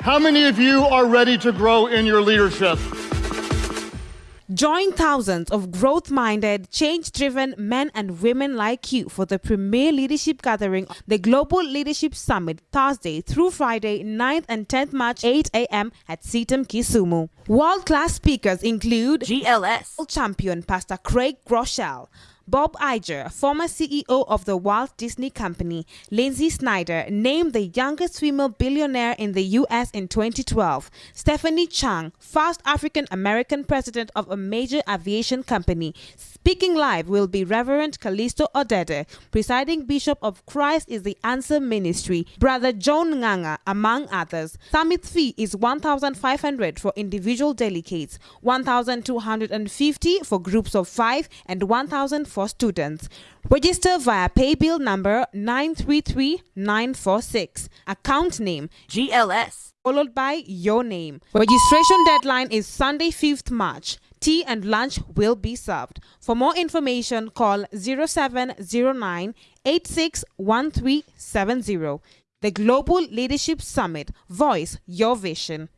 How many of you are ready to grow in your leadership? Join thousands of growth minded, change driven men and women like you for the premier leadership gathering, the Global Leadership Summit, Thursday through Friday, 9th and 10th March, 8 a.m. at CITAM Kisumu. World class speakers include GLS champion Pastor Craig Groeschel. Bob Iger, former CEO of the Walt Disney Company, Lynsi Snyder, named the youngest female billionaire in the U.S. in 2012. Stephanie Chung, first African American president of a major aviation company. Speaking live will be Reverend Callisto Odede, presiding bishop of Christ is the Answer Ministry, Brother John Nganga, among others. Summit fee is 1,500 for individual delegates, 1,250 for groups of five, and 1,000 for students. Register via paybill number 933946. Account name GLS followed by your name. Registration deadline is Sunday 5th March. Tea and lunch will be served. For more information, call 0709 861370. The Global Leadership Summit. Voice your vision.